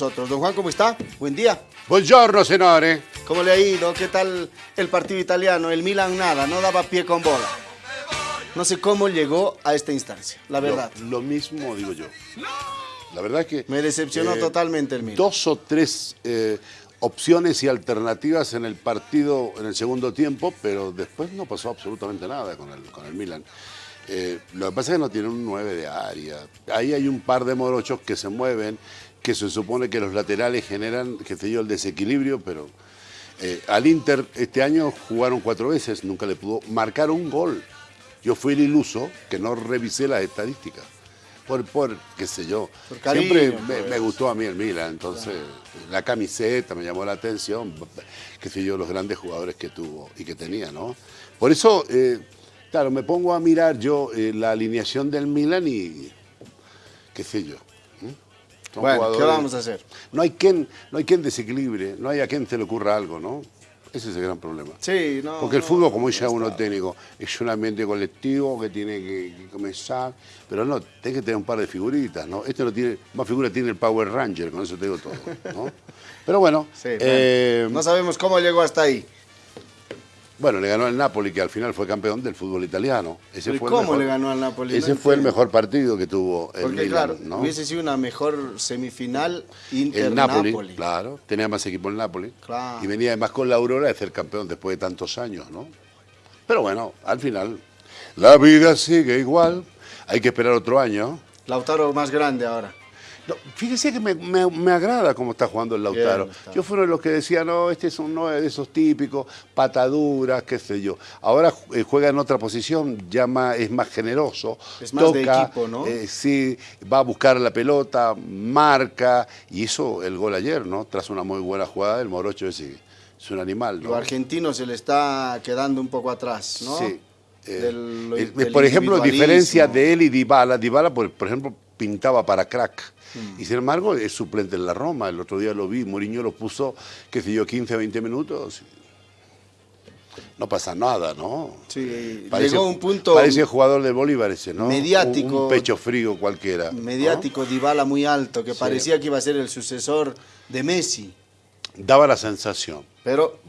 nosotros. Don Juan, ¿cómo está? Buen día. Buongiorno, senore. ¿Cómo le ha ido? ¿Qué tal el partido italiano? El Milan nada, no daba pie con bola. No sé cómo llegó a esta instancia, la verdad. Lo, lo mismo digo yo. La verdad es que... Me decepcionó eh, totalmente el Milan. Dos o tres eh, opciones y alternativas en el partido en el segundo tiempo, pero después no pasó absolutamente nada con el, con el Milan. Eh, lo que pasa es que no tiene un 9 de área. Ahí hay un par de morochos que se mueven, que se supone que los laterales generan, qué sé yo, el desequilibrio, pero eh, al Inter este año jugaron cuatro veces, nunca le pudo marcar un gol. Yo fui el iluso que no revisé las estadísticas. Por, por qué sé yo. Cariño, Siempre me, pues. me gustó a mí el Milan, entonces la camiseta me llamó la atención, qué sé yo, los grandes jugadores que tuvo y que tenía, ¿no? Por eso, eh, claro, me pongo a mirar yo eh, la alineación del Milan y qué sé yo. Bueno, ¿qué vamos a hacer? No hay quien, no hay quien desequilibre, no hay a quien se le ocurra algo, ¿no? Ese es el gran problema. Sí, no. Porque el no, fútbol, como no dice uno está. técnico, es un ambiente colectivo que tiene que, que comenzar, pero no, tiene que tener un par de figuritas, ¿no? Este no tiene, más figura tiene el Power Ranger, con eso te digo todo, ¿no? Pero bueno, Sí, bueno, eh, no sabemos cómo llegó hasta ahí. Bueno, le ganó al Napoli, que al final fue campeón del fútbol italiano. Ese Pero ¿y fue el cómo mejor- le ganó al Napoli? Ese fue el mejor partido que tuvo el Porque Milan, claro, ¿no? hubiese sido una mejor semifinal El Inter-Napoli. Napoli, claro, tenía más equipo el Napoli. Claro. Y venía además con la Aurora de ser campeón después de tantos años, ¿no? Pero bueno, al final, la vida sigue igual. Hay que esperar otro año. Lautaro más grande ahora. No, fíjese que me, me- me agrada cómo está jugando el Lautaro. Yo fui uno de los que decía, no, este es uno de esos típicos, pataduras, qué sé yo. Ahora eh, juega en otra posición, ya ma- es más generoso. Es más de equipo, ¿no? eh, sí, va a buscar la pelota, marca, y hizo el gol ayer, ¿no? Tras una muy buena jugada del Morocho ese, es un animal, ¿no? Lo argentino se le está quedando un poco atrás, ¿no? Sí. Eh, Del- del por ejemplo, diferencia de él y Dybala. Dybala, por, por ejemplo, pintaba para crack. Mm. Y sin embargo, es suplente en la Roma. El otro día lo vi, Mourinho lo puso, qué sé yo, 15, 20 minutos. No pasa nada, ¿no? Sí, llegó a un punto Parece jugador de Bolívar ese, ¿no? mediático. Un, pecho frío cualquiera. ¿no? mediático Dybala muy alto, que Sí. parecía que iba a ser el sucesor de Messi. Daba la sensación. Pero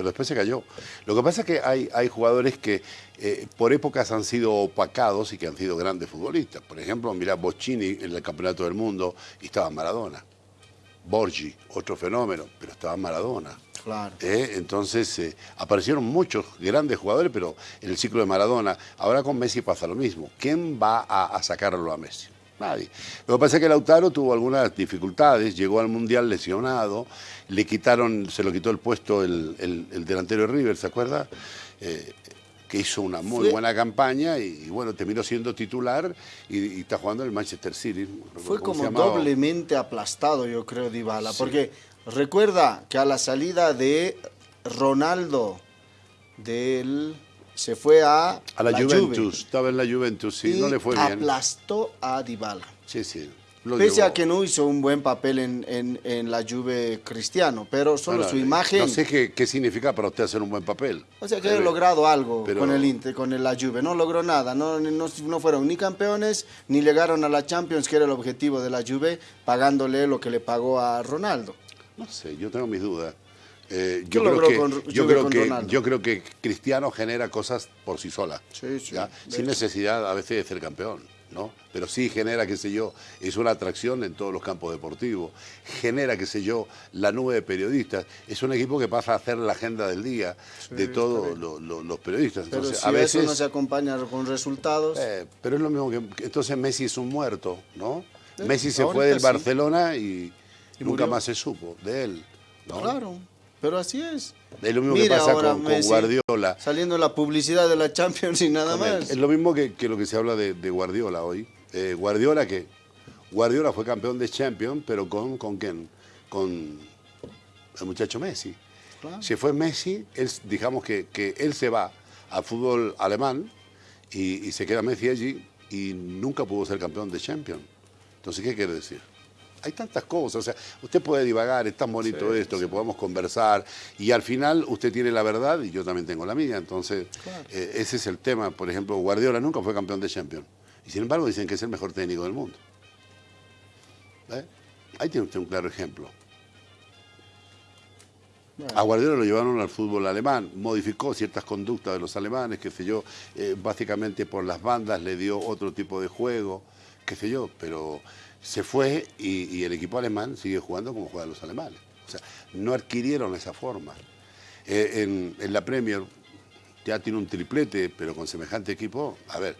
pero después se cayó. Lo que pasa es que hay, hay jugadores que eh, por épocas han sido opacados y que han sido grandes futbolistas. Por ejemplo, mira Bocini en el Campeonato del Mundo y estaba Maradona. Borgi, otro fenómeno, pero estaba Maradona. Claro. ¿eh? Entonces eh, aparecieron muchos grandes jugadores, pero en el ciclo de Maradona. Ahora con Messi pasa lo mismo. ¿Quién va a, a sacarlo a Messi? Nadie. Lo que pasa es que Lautaro tuvo algunas dificultades, llegó al Mundial lesionado, le quitaron, se lo quitó el puesto el, el- el delantero de River, ¿se acuerda? Eh, que hizo una muy buena campaña y, y bueno, terminó siendo titular y, y está jugando en el Manchester City. fue como doblemente aplastado, yo creo, Dybala. Sí. Porque recuerda que a la salida de Ronaldo del se fue a, A la, Juve Juventus, estaba en la Juventus, sí, y no le fue bien. aplastó a Dybala. Sí, sí. Pese llevó. a que no hizo un buen papel en, en- en la Juve Cristiano, pero solo su imagen... No sé qué, qué significa para usted hacer un buen papel. O sea que Eh, ha logrado algo pero- con el Inter, con el- la Juve. No logró nada. No, no, no fueron ni campeones ni llegaron a la Champions, que era el objetivo de la Juve, pagándole lo que le pagó a Ronaldo. No sé, yo tengo mis dudas. Eh, ¿Qué yo, creo que, con- yo, creo que, Ronaldo? yo creo que Cristiano genera cosas por sí sola. Sí, sí, Sin necesidad a veces de ser campeón. ¿no? Pero sí genera, qué sé yo, es una atracción en todos los campos deportivos. Genera, qué sé yo, la nube de periodistas. Es un equipo que pasa a hacer la agenda del día de todos lo- lo- los periodistas. Pero Entonces, si a veces, eso no se acompaña con resultados, eh, pero es lo mismo que, entonces Messi es un muerto, ¿no? Messi se fue del. Barcelona y, Y nunca murió. más se supo de él. ¿no? claro. Pero así es. Es lo mismo Mira que pasa ahora con, Guardiola. Saliendo en la publicidad de la Champions y nada más. Es lo mismo que, que lo que se habla de, de Guardiola hoy. Eh, Guardiola que Guardiola fue campeón de Champions, pero con, con quién? Con el muchacho Messi. Claro. Si fue Messi, él, digamos que, que él se va al fútbol alemán y, y se queda Messi allí y nunca pudo ser campeón de Champions. Entonces, ¿qué quiere decir? Hay tantas cosas, o sea, usted puede divagar, es tan bonito esto que podamos conversar y al final usted tiene la verdad y yo también tengo la mía, entonces eh, ese es el tema. Por ejemplo, Guardiola nunca fue campeón de Champions y sin embargo dicen que es el mejor técnico del mundo. ¿Eh? ahí tiene usted un claro ejemplo. A Guardiola lo llevaron al fútbol alemán, modificó ciertas conductas de los alemanes, qué sé yo, eh, básicamente por las bandas le dio otro tipo de juego, qué sé yo, pero se fue y, el equipo alemán sigue jugando como juegan los alemanes. O sea, no adquirieron esa forma. Eh, en, la Premier ya tiene un triplete, pero con semejante equipo, a ver,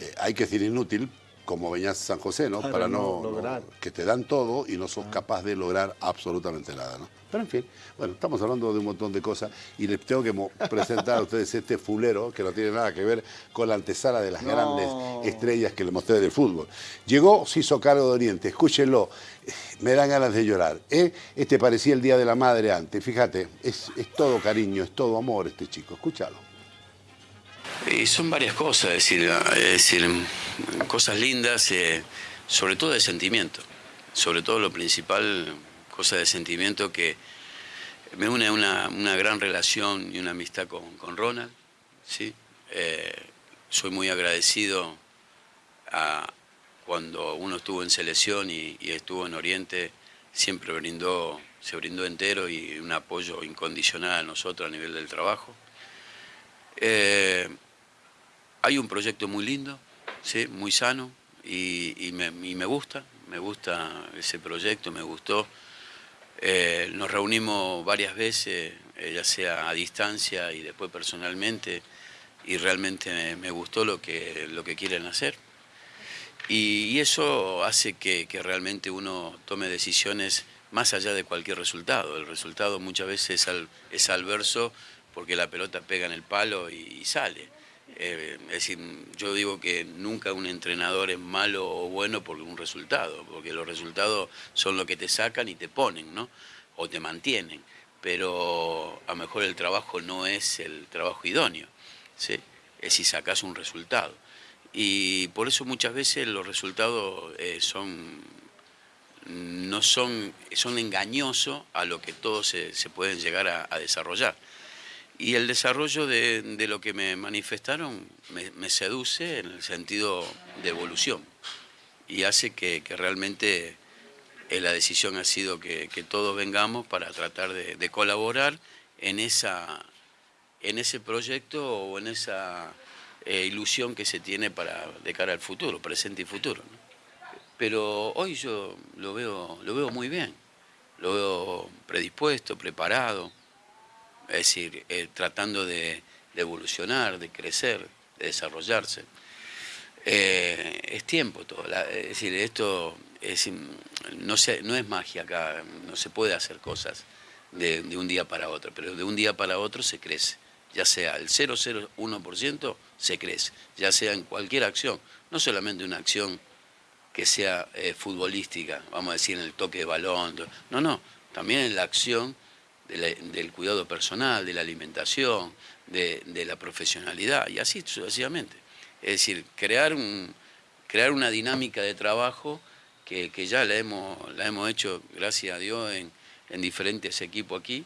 eh, hay que decir inútil, como Beñaz San José, ¿no? Para, no, lograr. que te dan todo y no sos ah. capaz de lograr absolutamente nada, ¿no? Pero en fin, bueno, estamos hablando de un montón de cosas y les tengo que presentar a ustedes este fulero que no tiene nada que ver con la antesala de las grandes estrellas que les mostré del fútbol. Llegó, se hizo cargo de Oriente, escúchenlo, me dan ganas de llorar. ¿eh? Este parecía el Día de la Madre antes, fíjate, es, es todo cariño, es todo amor este chico, escúchalo. Y son varias cosas, es decir, decir cosas lindas, eh, sobre todo de sentimiento. Sobre todo lo principal, cosas de sentimiento que me une una, una gran relación y una amistad con, con Ronald. ¿sí? Eh, soy muy agradecido a cuando uno estuvo en selección y, estuvo en Oriente, siempre brindó, se brindó entero y un apoyo incondicional a nosotros a nivel del trabajo. Eh, hay un proyecto muy lindo, ¿sí? muy sano y, me, gusta, me gusta ese proyecto, me gustó. Eh, nos reunimos varias veces, eh, ya sea a distancia y después personalmente, y realmente me, gustó lo que, lo que quieren hacer. Y, eso hace que, realmente uno tome decisiones más allá de cualquier resultado. El resultado muchas veces es, al, adverso porque la pelota pega en el palo y sale. Eh, es decir, yo digo que nunca un entrenador es malo o bueno por un resultado, porque los resultados son lo que te sacan y te ponen, ¿no? O te mantienen. Pero a lo mejor el trabajo no es el trabajo idóneo, ¿sí? Es si sacas un resultado. Y por eso muchas veces los resultados eh, son no son, son engañosos a lo que todos se, pueden llegar a desarrollar. Y el desarrollo de, lo que me manifestaron me, seduce en el sentido de evolución. Y hace que, realmente eh, la decisión ha sido que, todos vengamos para tratar de, colaborar en, esa, en ese proyecto o en esa eh, ilusión que se tiene para, de cara al futuro, presente y futuro. Pero hoy yo lo veo, lo veo muy bien, lo veo predispuesto, preparado es decir, eh, tratando de, evolucionar, de crecer, de desarrollarse. Eh, es tiempo todo, es decir, esto no, no es magia acá, no se puede hacer cosas de, un día para otro, pero de un día para otro se crece, ya sea el 0,01% se crece, ya sea en cualquier acción, no solamente una acción que sea eh, futbolística, vamos a decir en el toque de balón, no, no, también en la acción del cuidado personal, de la alimentación, de, la profesionalidad y así sucesivamente. Es decir, crear, un, crear una dinámica de trabajo que, ya la hemos, hemos hecho, gracias a Dios, en, diferentes equipos aquí,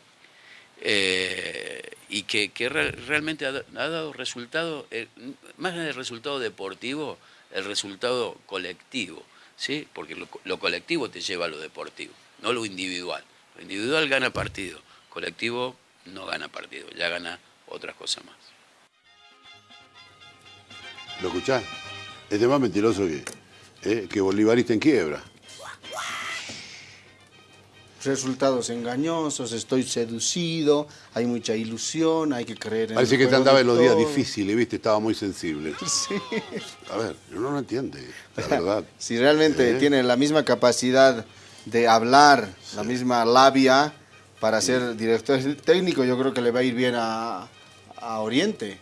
eh, y que, realmente ha, dado resultado, eh, más del resultado deportivo, el resultado colectivo, ¿sí? porque lo, lo colectivo te lleva a lo deportivo, no lo individual. Lo individual gana partido, colectivo no gana partido, ya gana otras cosas más. ¿Lo escuchás? Este más mentiroso que, eh, que Bolivarista en quiebra. Resultados engañosos, estoy seducido, hay mucha ilusión, hay que creer en Parece que te andaba en los días difíciles, ¿viste? Estaba muy sensible. Sí. A ver, uno no entiende, la verdad. si realmente ¿Eh? tiene la misma capacidad de hablar, la misma labia, para ser director técnico, yo creo que le va a ir bien a, Oriente.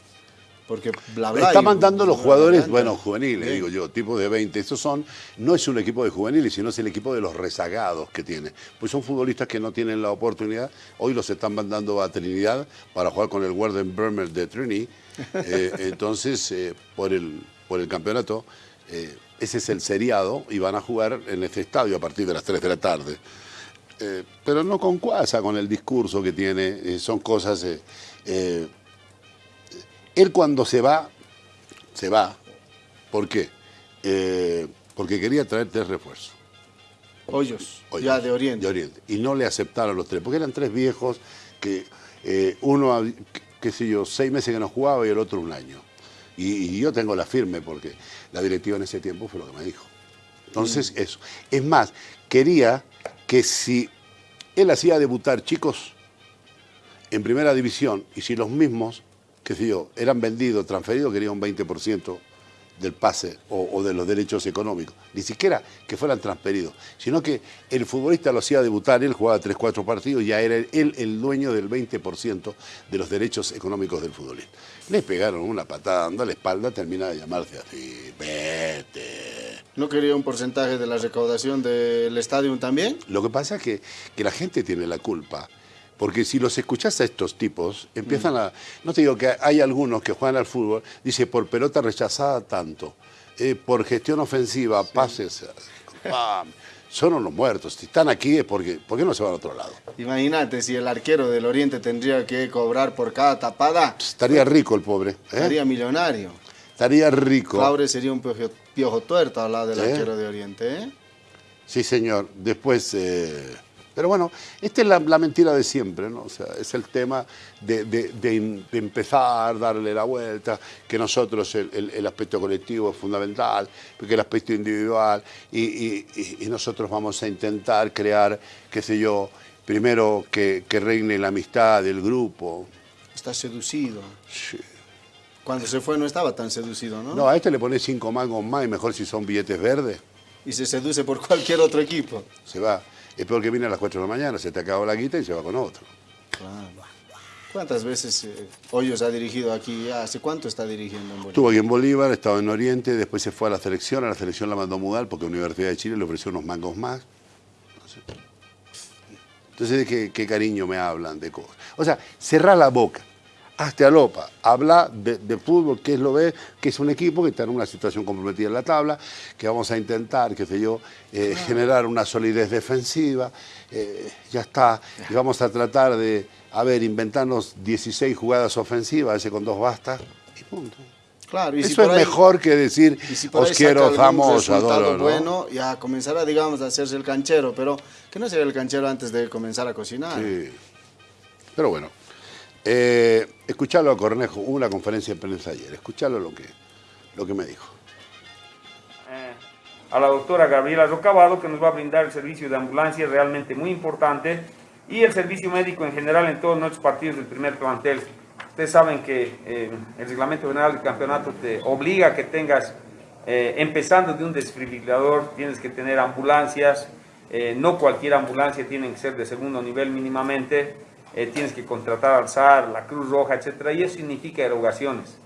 Porque bla, bla, Está mandando los jugadores, bueno, juveniles, digo yo, tipo de 20. Estos son, no es un equipo de juveniles, sino es el equipo de los rezagados que tiene. Pues son futbolistas que no tienen la oportunidad. Hoy los están mandando a Trinidad para jugar con el Warden Bremer de Trini. Eh, entonces, eh, por, el, por el campeonato, eh, ese es el seriado y van a jugar en este estadio a partir de las 3 de la tarde. Eh, pero no con cuasa con el discurso que tiene, eh, son cosas... Eh, él cuando se va, se va. ¿Por qué? porque quería traer tres refuerzos. Hoyos, Hoyos, ya de Oriente. De Oriente. Y no le aceptaron los tres, porque eran tres viejos que uno, qué sé yo, seis meses que no jugaba y el otro un año. Y, y yo tengo la firme porque la directiva en ese tiempo fue lo que me dijo. Entonces, eso. Es más, quería que si él hacía debutar chicos en primera división y si los mismos, qué sé yo, eran vendidos, transferidos, quería un 20% del pase o, o, de los derechos económicos. Ni siquiera que fueran transferidos, sino que el futbolista lo hacía debutar, él jugaba 3, 4 partidos y ya era él el dueño del 20% de los derechos económicos del futbolista. Le pegaron una patada dando a la espalda, termina de llamarse así, vete. ¿No quería un porcentaje de la recaudación del estadio también? Lo que pasa es que, que la gente tiene la culpa. Porque si los escuchás a estos tipos, empiezan a... No te digo que hay algunos que juegan al fútbol, dice, por pelota rechazada tanto, eh, por gestión ofensiva, sí. pases... Ah, son unos muertos. Si están aquí es porque... ¿Por qué no se van a otro lado? Imagínate, si el arquero del Oriente tendría que cobrar por cada tapada... Estaría rico el pobre. ¿eh? Estaría millonario. Estaría rico. Fabre sería un piojo, piojo tuerto al lado del ¿Eh? arquero de Oriente, ¿eh? Sí, señor. Después... Pero bueno, esta es la, la, mentira de siempre, ¿no? O sea, es el tema de, de, de, de empezar, darle la vuelta, que nosotros el, el, el, aspecto colectivo es fundamental, porque el aspecto individual, y, y, y, nosotros vamos a intentar crear, qué sé yo, primero que, que reine la amistad del grupo. Está seducido. Sí. Cuando se fue no estaba tan seducido, ¿no? No, a este le pones cinco mangos más y mejor si son billetes verdes. Y se seduce por cualquier otro equipo. Se va. Es peor que viene a las 4 de la mañana, se te acabó la guita y se va con otro. Claro. ¿Cuántas veces eh, Hoyos ha dirigido aquí? ¿Hace cuánto está dirigiendo en Bolívar? Estuvo aquí en Bolívar, estaba en Oriente, después se fue a la selección, a la selección la mandó a mudar porque la Universidad de Chile le ofreció unos mangos más. Entonces, ¿de qué, qué cariño me hablan de cosas? O sea, cerrar la boca hasta Alopa, habla de, de, fútbol, que es lo ve, que es un equipo que está en una situación comprometida en la tabla, que vamos a intentar, qué sé yo, eh, ah. generar una solidez defensiva, eh, ya está, y vamos a tratar de, a ver, inventarnos 16 jugadas ofensivas, ese con dos basta, y punto. Claro, y Eso si es ahí, mejor que decir, si os quiero, os amo, os adoro. ¿no? bueno, ya comenzará, digamos, a hacerse el canchero, pero que no sea el canchero antes de comenzar a cocinar. Sí. Pero bueno. Eh, escuchalo a Cornejo, hubo una conferencia de prensa ayer, escuchalo lo que, lo que me dijo. Eh, a la doctora Gabriela Rocabado, que nos va a brindar el servicio de ambulancia realmente muy importante y el servicio médico en general en todos nuestros partidos del primer plantel. Ustedes saben que eh, el reglamento general del campeonato te obliga a que tengas, eh, empezando de un desfibrilador, tienes que tener ambulancias, no cualquier ambulancia tiene que ser de segundo nivel mínimamente, eh, tienes que contratar al SAR, la Cruz Roja, etcétera, y eso significa erogaciones.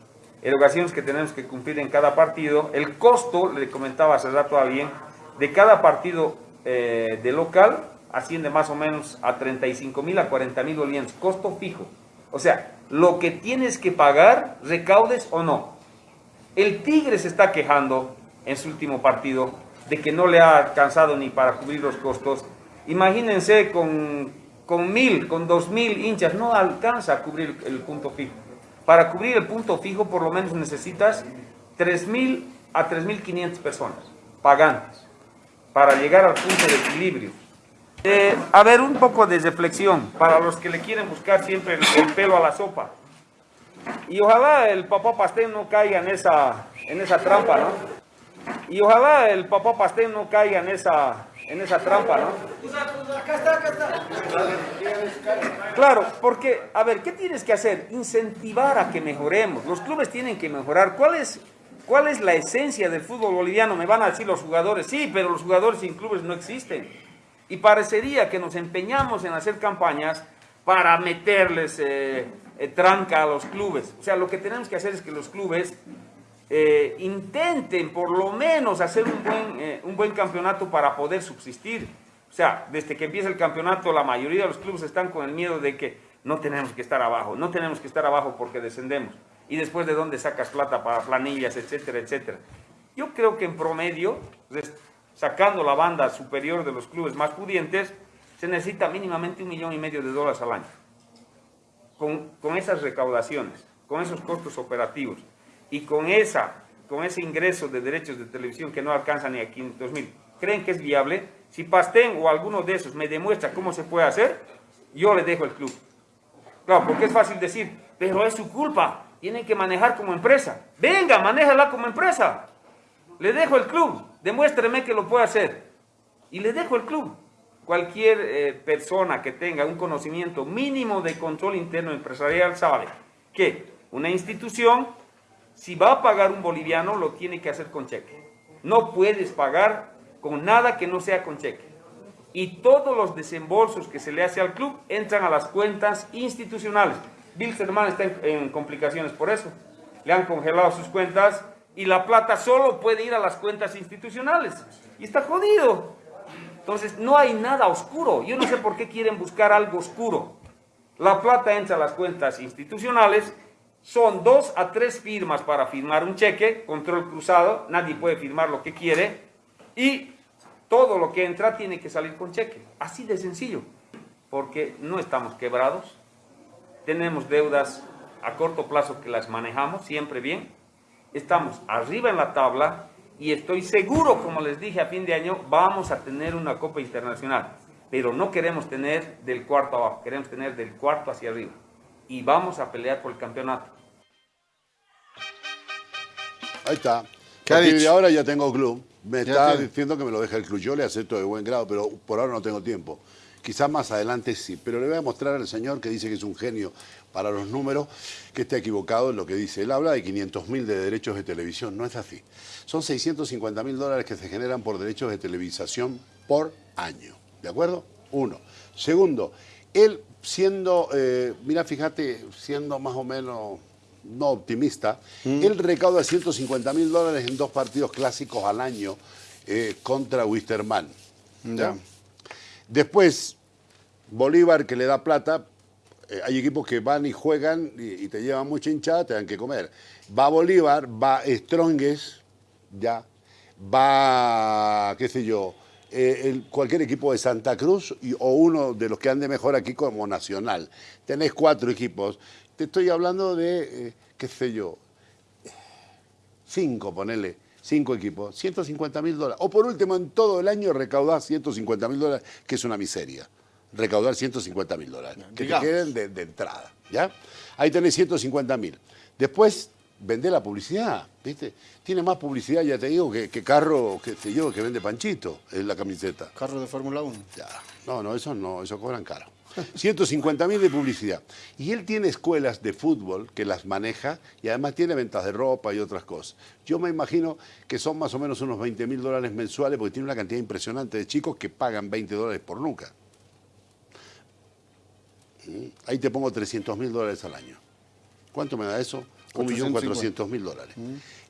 Erogaciones que tenemos que cumplir en cada partido. El costo, le comentaba hace rato a alguien, de cada partido eh, de local asciende más o menos a 35 mil a 40 mil bolivianos, costo fijo. O sea, lo que tienes que pagar, recaudes o no. El Tigre se está quejando en su último partido de que no le ha alcanzado ni para cubrir los costos. Imagínense con con mil, con dos mil hinchas, no alcanza a cubrir el punto fijo. Para cubrir el punto fijo, por lo menos necesitas tres mil a tres mil quinientas personas pagantes para llegar al punto de equilibrio. Eh, a ver, un poco de reflexión para los que le quieren buscar siempre el, el pelo a la sopa. Y ojalá el papá pastel no caiga en esa, en esa trampa, ¿no? Y ojalá el papá pastel no caiga en esa, en esa trampa, ¿no? Acá está, acá está. Claro, porque, a ver, ¿qué tienes que hacer? Incentivar a que mejoremos. Los clubes tienen que mejorar. ¿Cuál es, cuál es la esencia del fútbol boliviano? Me van a decir los jugadores, sí, pero los jugadores sin clubes no existen. Y parecería que nos empeñamos en hacer campañas para meterles eh, eh, tranca a los clubes. O sea, lo que tenemos que hacer es que los clubes eh, intenten por lo menos hacer un buen, eh, un buen campeonato para poder subsistir. O sea, desde que empieza el campeonato, la mayoría de los clubes están con el miedo de que no tenemos que estar abajo, no tenemos que estar abajo porque descendemos. Y después de dónde sacas plata para planillas, etcétera, etcétera. Yo creo que en promedio, sacando la banda superior de los clubes más pudientes, se necesita mínimamente un millón y medio de dólares al año. Con, con esas recaudaciones, con esos costos operativos y con, esa, con ese ingreso de derechos de televisión que no alcanza ni a 500 mil, ¿creen que es viable? Si Pastén o alguno de esos me demuestra cómo se puede hacer, yo le dejo el club. Claro, porque es fácil decir, pero es su culpa, tienen que manejar como empresa. Venga, manéjala como empresa. Le dejo el club, demuéstreme que lo puede hacer. Y le dejo el club. Cualquier eh, persona que tenga un conocimiento mínimo de control interno empresarial sabe que una institución, si va a pagar un boliviano, lo tiene que hacer con cheque. No puedes pagar con nada que no sea con cheque. Y todos los desembolsos que se le hace al club entran a las cuentas institucionales. Bilsterman está en, en complicaciones por eso. Le han congelado sus cuentas y la plata solo puede ir a las cuentas institucionales. Y está jodido. Entonces, no hay nada oscuro. Yo no sé por qué quieren buscar algo oscuro. La plata entra a las cuentas institucionales. Son dos a tres firmas para firmar un cheque, control cruzado, nadie puede firmar lo que quiere. Y todo lo que entra tiene que salir con cheque. Así de sencillo. Porque no estamos quebrados. Tenemos deudas a corto plazo que las manejamos siempre bien estamos arriba en la tabla y estoy seguro, como les dije a fin de año, vamos a tener una Copa Internacional. Pero no queremos tener del cuarto abajo, queremos tener del cuarto hacia arriba. Y vamos a pelear por el campeonato. Ahí está. ¿Qué ha a partir de dicho? ahora ya tengo club. Me Ya está tiene. diciendo que me lo deja el club. Yo le acepto de buen grado, pero por ahora no tengo tiempo. Quizás más adelante sí. Pero le voy a mostrar al señor que dice que es un genio para los números, que está equivocado en lo que dice. Él habla de 500 mil de derechos de televisión. No es así. Son 650 mil dólares que se generan por derechos de televisación por año. ¿De acuerdo? Uno. Segundo, él siendo, eh, mira, fíjate, siendo más o menos no optimista, él recauda 150 mil dólares en dos partidos clásicos al año eh, contra Wisterman. ¿ya? Ya. Después, Bolívar que le da plata, eh, hay equipos que van y juegan y, y te llevan mucha hinchada, te dan que comer. Va Bolívar, va Strongest, ya, va, qué sé yo, eh, el- cualquier equipo de Santa Cruz y- o uno de los que ande mejor aquí como Nacional. Tenés cuatro equipos. Te estoy hablando de, eh, qué sé yo, cinco, ponele, cinco equipos, 150 mil dólares. O por último, en todo el año recaudar 150 mil dólares, que es una miseria. Recaudar 150 mil dólares, que Digamos. te queden de, de entrada, ¿ya? Ahí tenés 150 mil. Después, vende la publicidad, ¿viste? Tiene más publicidad, ya te digo, que, que carro, que sé yo, que vende Panchito, en la camiseta. Carro de Fórmula 1. Ya. No, no, eso no, eso cobran caro. 150 mil de publicidad. Y él tiene escuelas de fútbol que las maneja y además tiene ventas de ropa y otras cosas. Yo me imagino que son más o menos unos 20 mil dólares mensuales porque tiene una cantidad impresionante de chicos que pagan 20 dólares por nuca. Mm, Ahí te pongo 300 mil dólares al año. ¿Cuánto me da eso? 1.400.000 mil dólares.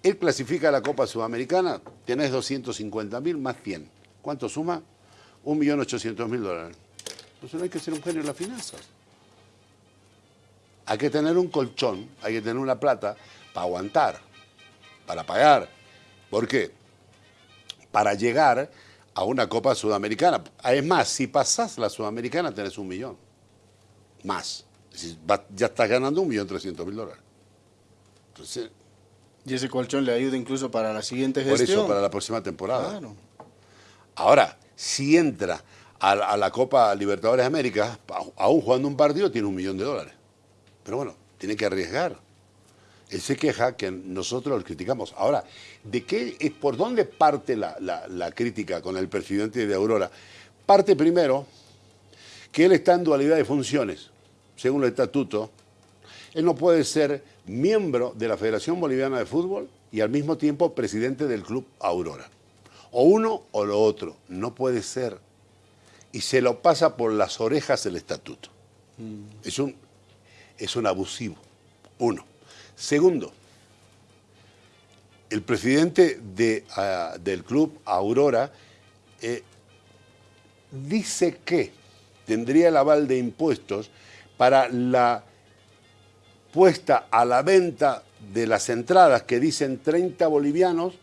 Él clasifica a la Copa Sudamericana, tenés 250 mil más 100. ¿Cuánto suma? 1.800.000 dólares. Entonces no hay que ser un genio en las finanzas. Hay que tener un colchón, hay que tener una plata para aguantar, para pagar. ¿Por qué? Para llegar a una Copa Sudamericana. Es más, si pasás la Sudamericana tenés un millón. Más. Es decir, va- ya estás ganando un millón trescientos mil dólares. Entonces, Y ese colchón le ayuda incluso para la siguiente por gestión. eso para la próxima temporada. Claro. Ahora, si entra a, la- a la Copa Libertadores de América, aún jugando un partido, tiene un millón de dólares. Pero bueno, tiene que arriesgar. Él se queja que nosotros lo criticamos. Ahora, ¿de qué, es ¿por dónde parte la, la- la crítica con el presidente de Aurora? Parte primero que él está en dualidad de funciones, según el estatuto. Él no puede ser miembro de la Federación Boliviana de Fútbol y al mismo tiempo presidente del Club Aurora. O uno o lo otro, no puede ser. Y se lo pasa por las orejas el estatuto. Es, un, es un abusivo, uno. Segundo, el presidente de, ah, del Club Aurora eh, dice que tendría el aval de impuestos para la puesta a la venta de las entradas que dicen 30 bolivianos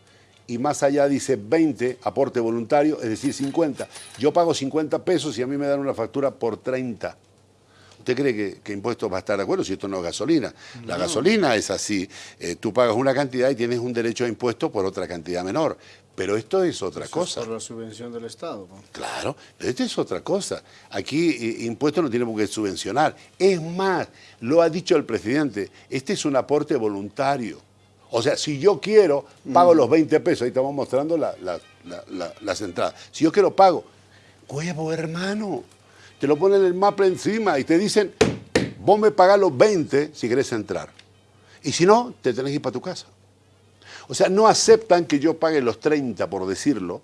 y más allá dice 20 aporte voluntario, es decir, 50. Yo pago 50 pesos y a mí me dan una factura por 30. ¿Usted cree que, que impuestos va a estar de acuerdo si esto no es gasolina? La gasolina es así. eh, tú pagas una cantidad y tienes un derecho a impuesto por otra cantidad menor. Pero esto es otra Eso es cosa. por la subvención del Estado. po. Claro, pero esto es otra cosa. Aquí eh, impuestos no tenemos que subvencionar. Es más, lo ha dicho el presidente, este es un aporte voluntario. O sea, si yo quiero, pago los 20 pesos. Ahí estamos mostrando la- la- la- la- las entradas. Si yo quiero, pago. Huevo, hermano. Te lo ponen el mapa encima y te dicen, vos me pagás los 20 si querés entrar. Y si no, te tenés que ir para tu casa. O sea, no aceptan que yo pague los 30, por decirlo.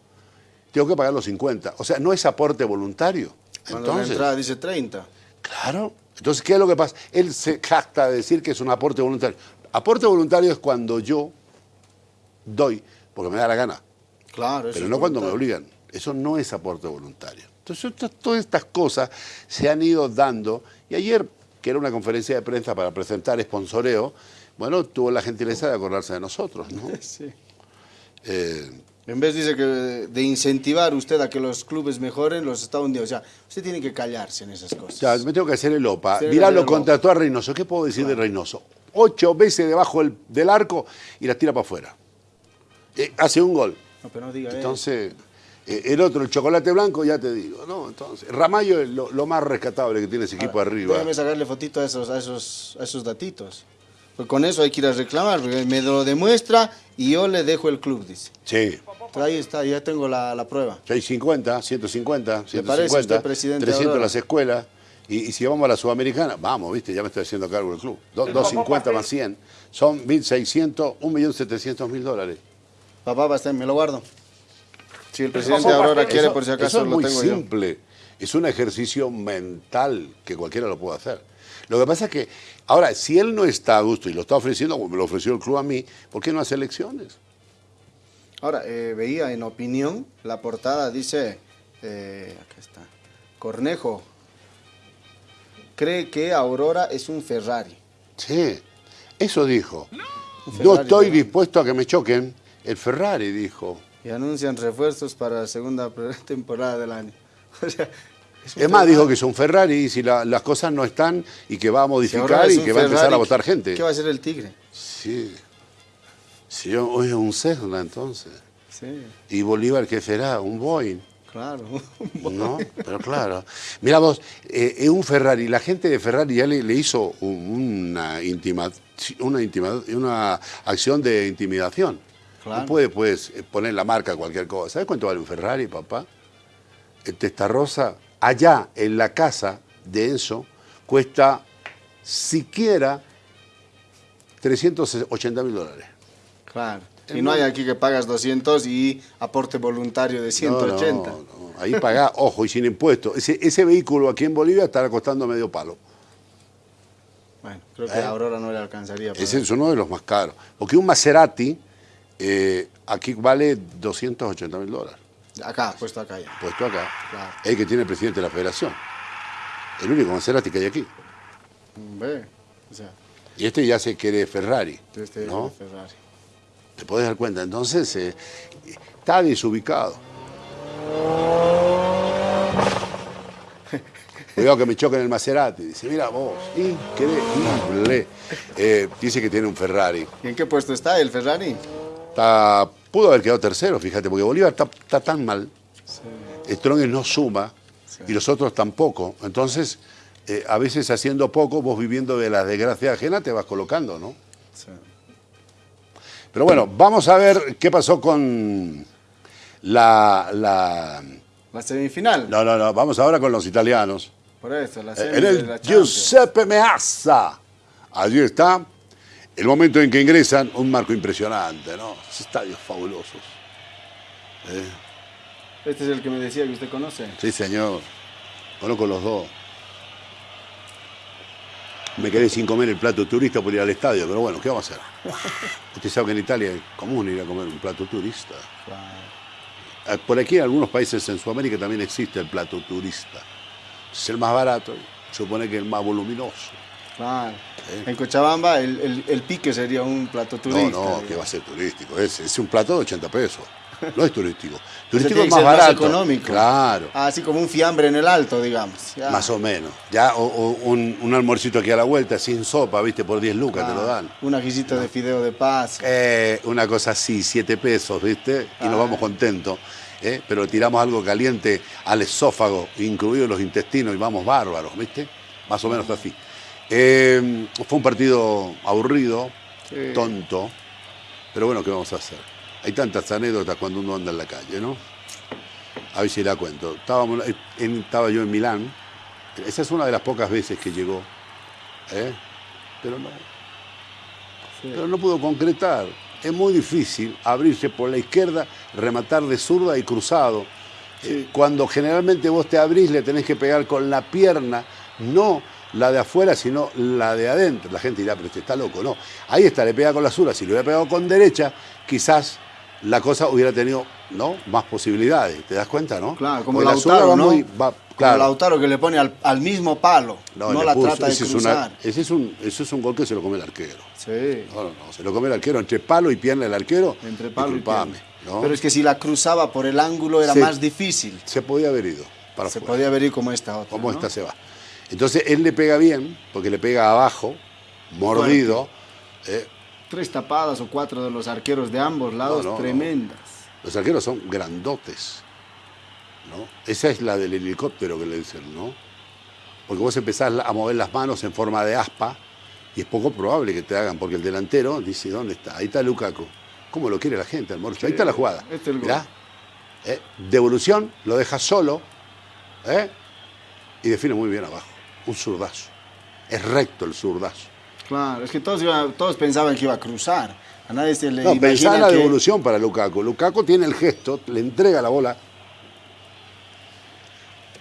Tengo que pagar los 50. O sea, no es aporte voluntario. Cuando la Entonces, entrada dice 30. claro. Entonces, ¿qué es lo que pasa? Él se jacta de decir que es un aporte voluntario. Aporte voluntario es cuando yo doy, porque me da la gana, Claro, eso pero es no cuando me obligan. Eso no es aporte voluntario. Entonces, todas estas cosas se han ido dando. Y ayer, que era una conferencia de prensa para presentar sponsoreo, bueno, tuvo la gentileza de acordarse de nosotros, ¿no? Sí. Eh, En vez dice que de incentivar usted a que los clubes mejoren, los está hundiendo. O sea, usted tiene que callarse en esas cosas. Ya, me tengo que hacer el OPA. Mirá, lo contrató a Reynoso. ¿Qué puedo decir de Reynoso? Ocho veces debajo del, del arco y la tira para afuera. Eh, hace un gol. No, pero no diga eso. Entonces, eh, el otro, el chocolate blanco, ya te digo. ¿no? Entonces, Ramallo es lo, lo más rescatable que tiene ese equipo arriba. Déjeme sacarle fotito a esos, a esos, a esos datitos. Pues con eso hay que ir a reclamar, porque me lo demuestra y yo le dejo el club, dice. Sí. Pero ahí está, ya tengo la, la prueba. 650, 150, ¿Le parece 150, usted presidente 300 Aurora? las escuelas. Y, y si vamos a la Sudamericana, vamos, viste, ya me estoy haciendo cargo del club. Do- 250 más 100, son 1.600, 1.700.000 dólares. Papá, basta, me lo guardo. Si el presidente papá, Aurora eso- quiere, Eso- por si eso acaso es lo muy tengo yo. simple. Es un ejercicio mental que cualquiera lo puede hacer. Lo que pasa es que, ahora, si él no está a gusto y lo está ofreciendo, como me lo ofreció el club a mí, ¿por qué no hace elecciones? Ahora, eh, veía en opinión, la portada dice, eh, acá está, Cornejo cree que Aurora es un Ferrari. Sí, eso dijo. No estoy ¿verdad? dispuesto a que me choquen. El Ferrari dijo. Y anuncian refuerzos para la segunda temporada del año. O sea, es más, dijo que es un Ferrari y si la- las cosas no están y que va a modificar y que va a empezar a votar gente. ¿Qué va a hacer el Tigre? Sí. Sí, hoy es un Cessna entonces. Sí, ¿Y Bolívar qué será? ¿Un Boeing? claro. No, pero claro. Mira vos, eh, es un Ferrari. La gente de Ferrari ya le, le hizo un- una, intima- una, intima- una acción de intimidación. Claro. No puede pues, eh, poner la marca a cualquier cosa. ¿Sabes cuánto vale un Ferrari, papá? El Testarrosa, allá en la casa de Enzo, cuesta siquiera 380 mil dólares. Claro. Y no hay aquí que pagas 200 y aporte voluntario de 180. No, no, no. Ahí pagá, ojo, y sin impuestos. Ese, ese vehículo aquí en Bolivia estará costando medio palo. Bueno, creo que ¿Eh? a Aurora no le alcanzaría. Ese es uno de los más caros. Porque un Maserati eh, aquí vale 280 mil dólares. Acá, puesto acá ya. Puesto acá. Claro. El que tiene el presidente de la federación. El único Maserati que hay aquí. Ve, o sea, Y este ya se quiere Ferrari. este ¿no? Ferrari. Te podés dar cuenta. Entonces, eh, está desubicado. Cuidado que me choquen el Maserati. Dice, mira vos, increíble. Eh, dice que tiene un Ferrari. ¿Y en qué puesto está el Ferrari? Está- pudo haber quedado tercero, fíjate, porque Bolívar está, está tan mal. Strongest no suma y los otros tampoco. Entonces, eh, a veces haciendo poco, vos viviendo de la desgracia ajena, te vas colocando, ¿no? Sí. Pero bueno, vamos a ver qué pasó con la... la... La semifinal. No, no, no, vamos ahora con los italianos. Por eso, la Eh, semi En de el la Champions. Giuseppe Meazza. Allí está el momento en que ingresan, un marco impresionante, ¿no? Estadios fabulosos. Eh, Este es el que me decía que usted conoce. Sí, señor. Conozco los dos. Me quedé sin comer el plato turista por ir al estadio, pero bueno, ¿qué vamos a hacer? Usted sabe que en Italia es común ir a comer un plato turista. Eh, Por aquí en algunos países en Sudamérica también existe el plato turista. Es el más barato, supone que el más voluminoso. Claro. En Cochabamba el, el- el pique sería un plato No, turista. no, que va a ser turístico. Es, es un plato de 80 pesos. No es turístico. Turístico es más barato. económico. Claro. Así como un fiambre en el alto, digamos. Ya. Más o menos. Ya, o, o un, un almuercito aquí a la vuelta, sin sopa, viste, por 10 lucas te lo dan. Un ajicito de fideo de paz. Eh, una cosa así, 7 pesos, viste, y nos Ah. vamos contentos. ¿eh? Pero tiramos algo caliente al esófago, incluidos los intestinos, y vamos bárbaros, viste. Más o menos así. Eh, fue un partido aburrido, Sí. tonto, pero bueno, ¿qué vamos a hacer? Hay tantas anécdotas cuando uno anda en la calle, ¿no? A ver si la cuento. Estábamos, en- estaba yo en Milán. Esa es una de las pocas veces que llegó. ¿eh? Pero no. Pero no pudo concretar. Es muy difícil abrirse por la izquierda, rematar de zurda y cruzado. Eh, Cuando generalmente vos te abrís, le tenés que pegar con la pierna, no la de afuera, sino la de adentro. La gente dirá, pero este está loco. No. Ahí está, le pega con la zurda. Si le hubiera pegado con derecha, quizás la cosa hubiera tenido ¿no? más posibilidades. ¿Te das cuenta, no? Claro, como Porque la Lautaro, va ¿no? muy- va- Como claro. Lautaro que le pone al, al mismo palo. No, la puso. trata de ese, es cruzar. una- ese es un, ese es un gol que se lo come el arquero. Sí. No, no, no, se lo come el arquero entre palo y pierna el arquero. Entre palo y pierna. ¿no? Pero es que si la cruzaba por el ángulo era más difícil. Se podía haber ido para Se podía ver ir como esta otra. Como esta se va. Entonces él le pega bien, porque le pega abajo, mordido. eh, Tres tapadas o cuatro de los arqueros de ambos lados, no, no. tremendas. los arqueros son grandotes. ¿no? Esa es la del helicóptero que le dicen, ¿no? Porque vos empezás a mover las manos en forma de aspa y es poco probable que te hagan, porque el delantero dice, ¿dónde está? Ahí está Lukaku. ¿Cómo lo quiere la gente, el morcho? Ahí está la jugada. este es el gol. Eh, devolución, lo deja solo ¿eh? y define muy bien abajo. Un zurdazo. Es recto el zurdazo. Claro, es que todos, todos pensaban que iba a cruzar. A nadie se le No, en la que... devolución para Lukaku. Lukaku tiene el gesto, le entrega la bola.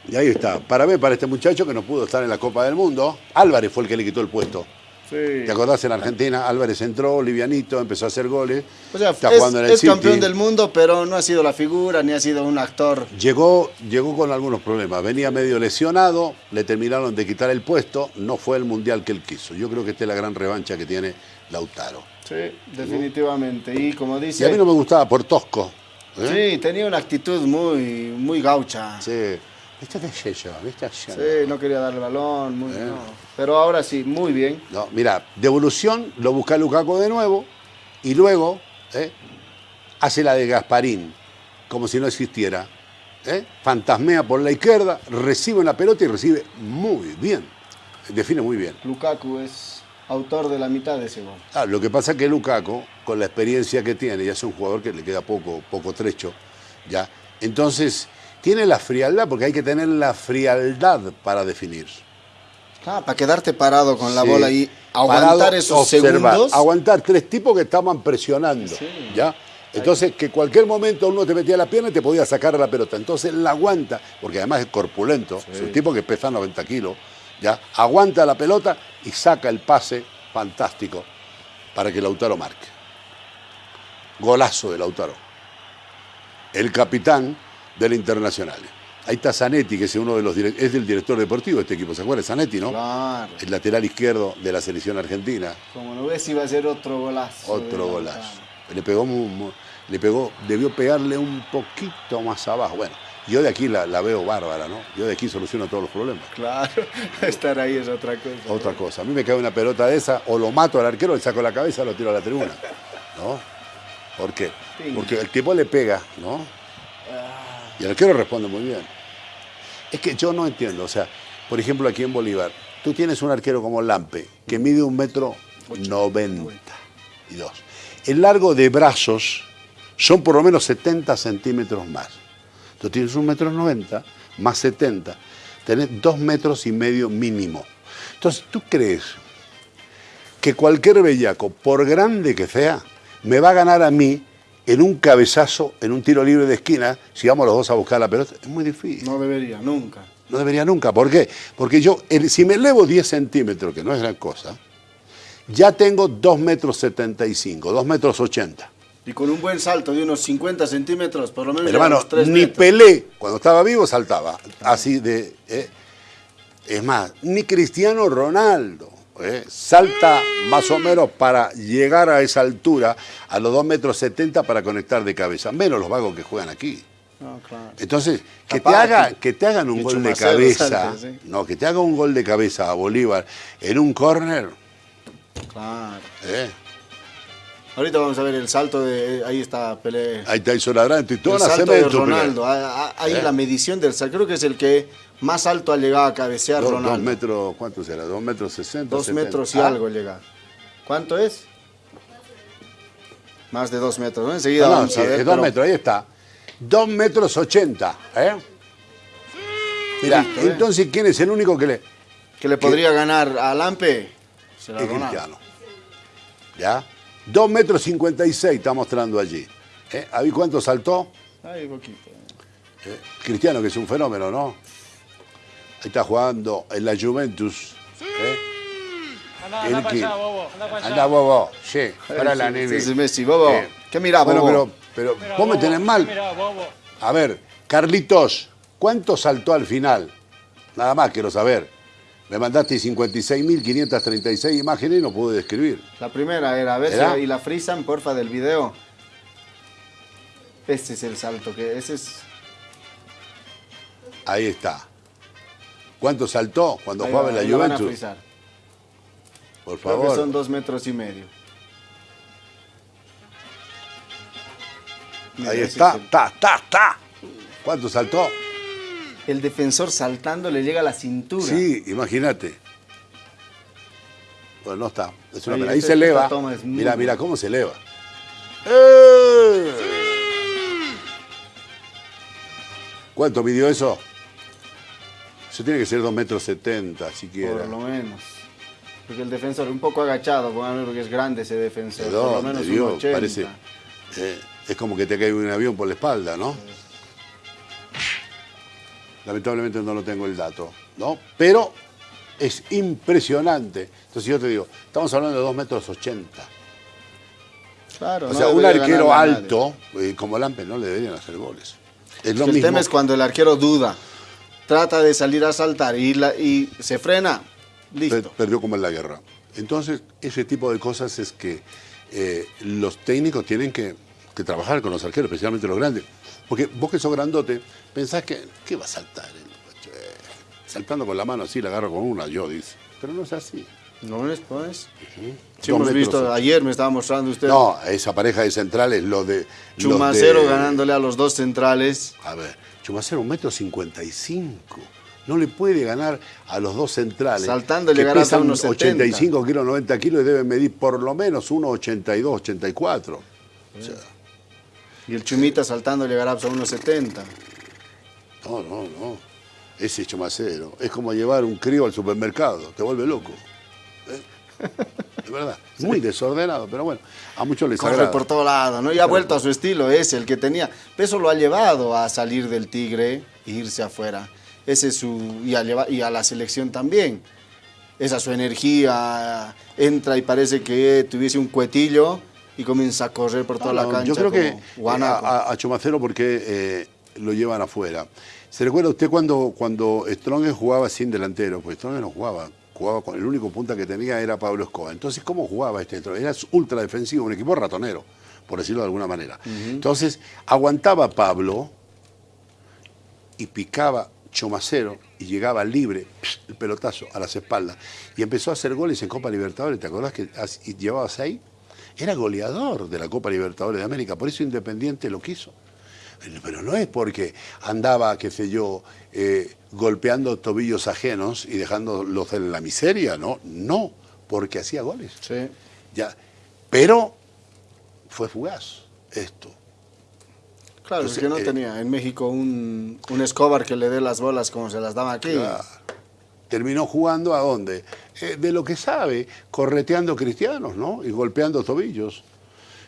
Y ahí está. Para ver, para este muchacho que no pudo estar en la Copa del Mundo, Álvarez fue el que le quitó el puesto. Sí. ¿Te acordás en Argentina? Álvarez entró, livianito, empezó a hacer goles. O sea, está es, jugando en el es campeón del mundo, pero no ha sido la figura, ni ha sido un actor. Llegó, llegó con algunos problemas. Venía medio lesionado, le terminaron de quitar el puesto, no fue el mundial que él quiso. Yo creo que esta es la gran revancha que tiene Lautaro. Sí, definitivamente. Y como Y dice... a mí no me gustaba por tosco. ¿eh? Sí, tenía una actitud muy, muy gaucha. Sí. Sí. ¿Viste qué sé yo? ¿Viste yo? no quería darle balón, muy, Eh. no. Pero ahora sí, muy bien. No, mira, devolución, lo busca Lukaku de nuevo y luego ¿eh? hace la de Gasparín, como si no existiera. ¿eh? Fantasmea por la izquierda, recibe una pelota y recibe muy bien. Define muy bien. Lukaku es autor de la mitad de ese gol. Ah, lo que pasa es que Lukaku, con la experiencia que tiene, ya es un jugador que le queda poco, poco trecho, ¿ya? Entonces, tiene la frialdad, porque hay que tener la frialdad para definir. Ah, para quedarte parado con la Sí. bola y aguantar Parado, esos observar, segundos. Aguantar tres tipos que estaban presionando. ¿ya? Entonces, que cualquier momento uno te metía la pierna y te podía sacar la pelota. Entonces, la aguanta, porque además es corpulento, es un tipo que pesa 90 kilos, ¿ya? aguanta la pelota y saca el pase fantástico para que Lautaro marque. Golazo de Lautaro. El capitán del Internacional. Ahí está Zanetti, que es uno de los es el director deportivo de este equipo. ¿Se acuerda? Zanetti, ¿no? Claro. el lateral izquierdo de la selección argentina. Como lo ves, iba a ser otro golazo. de Otro golazo. Le pegó, le pegó, debió pegarle un poquito más abajo. Bueno, yo de aquí la, la veo bárbara, ¿no? Yo de aquí soluciono todos los problemas. Claro, estar ahí es otra cosa. Otra cosa, a mí me cae una pelota de esa, o lo mato al arquero, le saco la cabeza, lo tiro a la tribuna. ¿No? ¿Por qué? Sí. Porque el tipo le pega, ¿no? Y el arquero responde muy bien. Es que yo no entiendo, o sea, por ejemplo aquí en Bolívar, tú tienes un arquero como Lampe, que mide un metro noventa y dos. El largo de brazos son por lo menos 70 centímetros más. Tú tienes un metro noventa más 70, tenés dos metros y medio mínimo. Entonces, ¿tú crees que cualquier bellaco, por grande que sea, me va a ganar a mí en un cabezazo, en un tiro libre de esquina, si vamos los dos a buscar la pelota? Es muy difícil. No debería, nunca. No debería nunca. ¿Por qué? Porque yo, si me elevo 10 centímetros, que no es gran cosa, ya tengo 2 metros 75, 2 metros 80. Y con un buen salto de unos 50 centímetros, por lo menos. Hermano, unos tres ni metros. Pelé, cuando estaba vivo, saltaba. Así de... eh. Es más, ni Cristiano Ronaldo. ¿Eh? salta más o menos para llegar a esa altura, a los 2 metros 70 para conectar de cabeza. Menos los vagos que juegan aquí. No, claro. Entonces, que te, haga, que- te hagan un gol de cabeza, sí. no, que te haga un gol de cabeza a Bolívar en un córner, Claro. ¿eh? Ahorita vamos a ver el salto de. Ahí está Pelé. ahí está hizo ladrante y todo El salto de. Ronaldo. Ah, ah, Ahí ¿Eh? la medición del salto. Creo que es el que más alto ha llegado a cabecear Dos, dos Ronaldo. metros, ¿cuánto será? Dos metros sesenta. Dos 70. metros y Ah, algo llega. ¿Cuánto es? Más de dos metros. ¿no? Enseguida No, no, vamos sí, a ver. es dos pero- metros, ahí está. Dos metros ochenta. ¿eh? Mira, Listo, ¿eh? entonces, ¿quién es el único que le...? Que le podría ganar a Lampe. Será Es Ronaldo. Cristiano. ¿Ya? Dos metros cincuenta y seis está mostrando allí. ¿Eh? ¿A cuánto saltó? Ay, poquito. ¿Eh? Cristiano, que es un fenómeno, ¿no? Ahí está jugando en la Juventus. ¿eh? Anda, El anda para que- allá, bobo. Anda para allá. Anda, bobo. Sí, para la Sí, nene. sí, sí, Messi, bobo. Eh, ¿Qué mira, bueno, bobo? pero, pero Mira, vos me tenés mal. Mira, bobo. A ver, Carlitos, ¿cuánto saltó al final? Nada más quiero saber. Me mandaste 56.536 imágenes y no pude describir. La primera era, a ver ¿Era? si y la frisan, porfa, del video. Este es el salto, que ese es... Ahí está. ¿Cuánto saltó cuando ahí jugaba va, en la lo van a Juventus? Por Creo que favor. son dos metros y medio. Ahí está, está, está, está. ¿Cuánto saltó? El defensor saltando le llega a la cintura. Sí, imagínate. Bueno, no está. Es una Ahí, este- se eleva. toma es muy Mira, mira cómo se eleva. ¡Eh! ¿Cuánto midió eso? Eso tiene que ser 2 metros 70 siquiera. Por lo menos. Porque el defensor, un poco agachado, porque es grande ese defensor. ¿De por lo menos Dios? un 80. Parece. eh, es como que te cae un avión por la espalda, ¿no? Lamentablemente no lo tengo el dato, ¿no? Pero es impresionante. Entonces yo te digo, estamos hablando de 2 metros 80. Claro, O no sea, un arquero alto, eh, como Lampe, no le deberían hacer goles. Es lo el mismo. tema es cuando el arquero duda, trata de salir a saltar y, la- y se frena, listo. perdió como en la guerra. Entonces, ese tipo de cosas es que eh, los técnicos tienen que, que trabajar con los arqueros, especialmente los grandes. Porque vos que sos grandote, pensás que, ¿qué va a saltar? Eh, saltando con la mano así, la agarro con una, yo, dice. Pero no es así. No es, pues. Sí, hemos metros visto, ayer me estaba mostrando usted No, esa pareja de centrales, lo de... Chumacero de- ganándole a los dos centrales. A ver, Chumacero, un metro cincuenta y cinco. No le puede ganar a los dos centrales. Saltando, le ganás a unos 70. 85 kilos, 90 kilos y deben medir por lo menos 1,82, 84. O sea, Y el Chumita saltando llegará a unos 70. no, no, no. Ese Chumacero es como llevar un crío al supermercado, te vuelve loco. ¿Eh? Verdad, muy desordenado, pero bueno, a muchos les Corre agrada. por todo lado, ¿no? Y ha vuelto a su estilo ese, el que tenía. Eso lo ha llevado a salir del Tigre e irse afuera. Ese es su. Y a, lleva- y a la selección también. Esa su energía. Entra y parece que tuviese un cuetillo y comienza a correr por toda No, la cancha. Yo creo que eh, a, a- Chumacero porque eh, lo llevan afuera. ¿Se recuerda usted cuando, cuando Strong jugaba sin delantero? Pues Strong no jugaba, jugaba con el único punta que tenía era Pablo Escobar. Entonces, ¿cómo jugaba este Strong? Era ultra defensivo, un equipo ratonero, por decirlo de alguna manera. Entonces, aguantaba Pablo y picaba Chomacero y llegaba libre, el pelotazo a las espaldas. Y empezó a hacer goles en Copa Libertadores. ¿Te acordás que llevaba seis? Era goleador de la Copa Libertadores de América, por eso Independiente lo quiso. Pero no es porque andaba, qué sé yo, eh, golpeando tobillos ajenos y dejándolos en la miseria, no, no, porque hacía goles. Sí. Ya. Pero fue fugaz esto. Claro, Entonces, es que no eh, tenía en México un, un Escobar que le dé las bolas como se las daba aquí. Claro. Terminó jugando a dónde? Eh, de lo que sabe, correteando cristianos, ¿no? Y golpeando tobillos.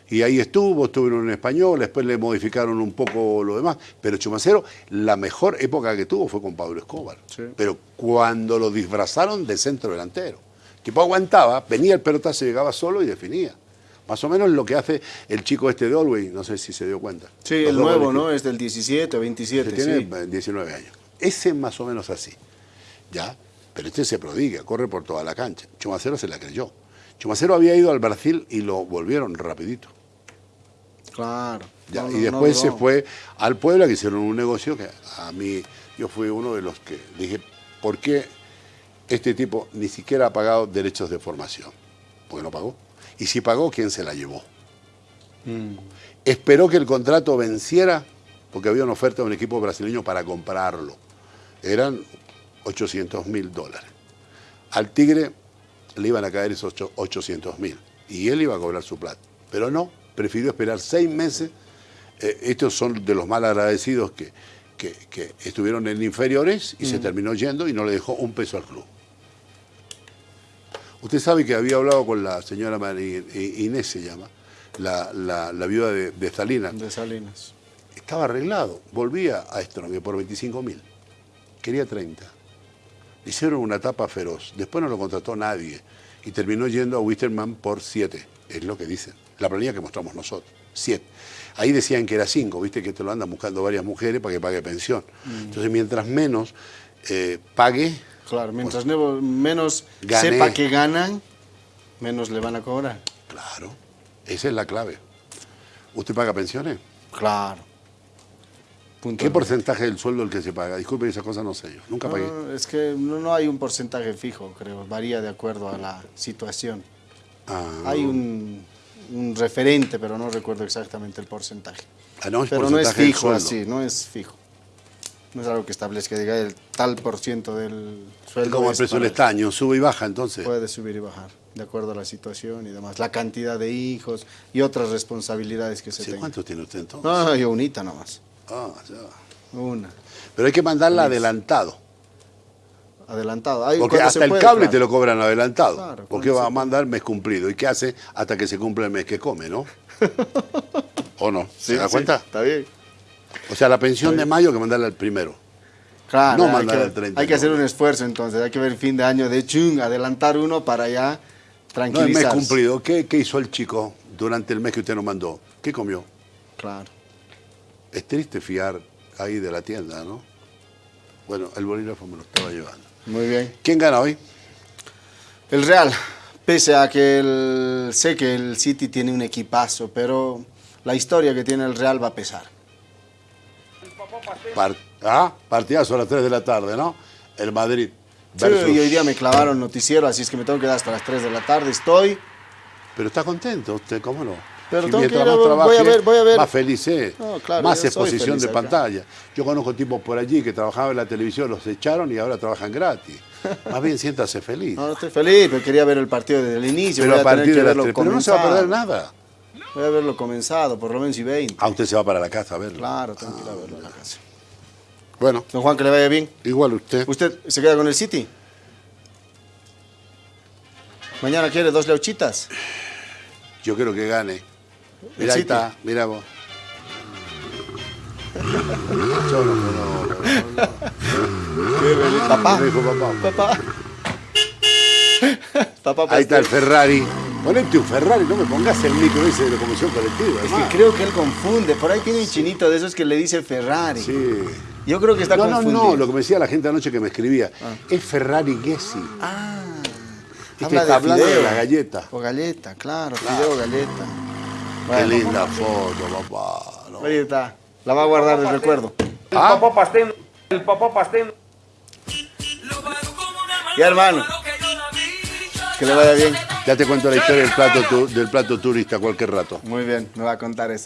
Y ahí estuvo, estuvo en español, después le modificaron un poco lo demás. Pero Chumacero, la mejor época que tuvo fue con Pablo Escobar. Sí. Pero cuando lo disfrazaron de centro delantero. El tipo aguantaba, venía el pelotazo, llegaba solo y definía. Más o menos lo que hace el chico este de Olwey, no sé si se dio cuenta. Sí, Los el nuevo, ¿no? Es del 17 o 27, que tiene sí. eh, 19 años. Ese más o menos así. ¿Ya? Pero este se prodiga, corre por toda la cancha. Chumacero se la creyó. Chumacero había ido al Brasil y lo volvieron rapidito. Claro. Ya, No, y después no se fue al Puebla, que hicieron un negocio que a mí, yo fui uno de los que dije, ¿por qué este tipo ni siquiera ha pagado derechos de formación? Porque no pagó. Y si pagó, ¿quién se la llevó? Mm. Esperó que el contrato venciera, porque había una oferta de un equipo brasileño para comprarlo. Eran 800 mil dólares. Al Tigre le iban a caer esos 800 mil y él iba a cobrar su plata. Pero no, prefirió esperar seis meses. Eh, estos son de los mal agradecidos que, que- que estuvieron en inferiores y se terminó yendo y no le dejó un peso al club. Usted sabe que había hablado con la señora eh, Inés, se llama, la, la- la viuda de, de Salinas. De Salinas. Estaba arreglado. Volvía a Strong por 25 mil. Quería 30. Le hicieron una tapa feroz. Después no lo contrató nadie. Y terminó yendo a Wisterman por 7. Es lo que dicen. La planilla que mostramos nosotros. 7. Ahí decían que era 5. Viste que te lo andan buscando varias mujeres para que pague pensión. Entonces, mientras menos eh, pague, Claro, mientras nevo- menos Gané. sepa que ganan, menos le van a cobrar. claro. Esa es la clave. ¿Usted paga pensiones? Claro. Punto. ¿Qué porcentaje del sueldo el que se paga? Disculpe, esa cosa no sé yo. Nunca pagué. Es que no, no hay un porcentaje fijo, creo. Varía de acuerdo a la situación. Ah, Hay un, un referente, pero no recuerdo exactamente el porcentaje. ah, no, es Pero no es fijo así, no es fijo. No es algo que establezca, diga el tal por ciento del sueldo. Como el precio del estaño, sube y baja entonces. Puede subir y bajar, de acuerdo a la situación y demás. La cantidad de hijos y otras responsabilidades que se Sí, tengan. ¿Cuántos tiene usted entonces? No, no, yo unita nomás. Ah, ya. Una. Pero hay que mandarla adelantado. Adelantado. Porque hasta el puede, cable claro. te lo cobran adelantado. Claro, porque va a mandar mes cumplido. ¿Y qué hace hasta que se cumple el mes que come, no? ¿O no? ¿Se Sí, da sí, cuenta? Está bien. O sea, la pensión de mayo hay que mandarla al primero. Claro, No mandar al 30 hay que hacer un esfuerzo entonces. Hay que ver fin de año de chung, adelantar uno para ya No el tranquilizarse. mes cumplido. ¿Qué, ¿Qué hizo el chico durante el mes que usted nos mandó? ¿Qué comió? Claro. Es triste fiar ahí de la tienda, ¿no? Bueno, el bolígrafo me lo estaba llevando. Muy bien. ¿Quién gana hoy? El Real, pese a que el- sé que el City tiene un equipazo, pero la historia que tiene el Real va a pesar. Par- ah, partidazo a las 3 de la tarde, ¿no? El Madrid. Sí, versus- y hoy día me clavaron noticiero, así es que me tengo que quedar hasta las 3 de la tarde. Estoy. Pero está contento usted, ¿cómo no? Pero Si tengo que mientras ir a- más voy a trabaje, ver, voy a ver. Más feliz es. No, claro, más exposición de acá. pantalla. Yo conozco tipos por allí que trabajaban en la televisión, los echaron y ahora trabajan gratis. Más bien siéntase feliz. No, no estoy feliz, pero quería ver el partido desde el inicio. pero voy a partir de las verlo 3. Pero no se va a perder nada. Voy a verlo comenzado, por lo menos y 20. Ah, usted se va para la casa a verlo. Claro, tengo que ir a verlo a la casa. Bueno, Don Juan, que le vaya bien. igual usted. ¿Usted se queda con el City? ¿Mañana quiere dos leuchitas? Yo quiero que gane. Mira, ahí está, mira vos. Yo no conozco. Papá. Me dijo papá. Papá. Papá Ahí está el. Ferrari. Ponete un Ferrari, no me pongas el micro ese de locomoción colectiva. Es que creo que él confunde. Por ahí tiene un chinito de esos que le dice Ferrari. Sí. Yo creo que está No, no, confundido. no, lo que me decía la gente anoche que me escribía. Es Ferrari Gessi. Ah. que habla está hablando de la galleta. O galleta, claro. Fideo, galleta. Qué linda foto, papá. ¿no? Ahí está. La va a guardar de recuerdo. El Ah. papá pastel, el papá pastel. Ya, hermano. Que le vaya bien. Ya te cuento la historia del plato, tu- del plato turista cualquier rato. Muy bien, me va a contar eso.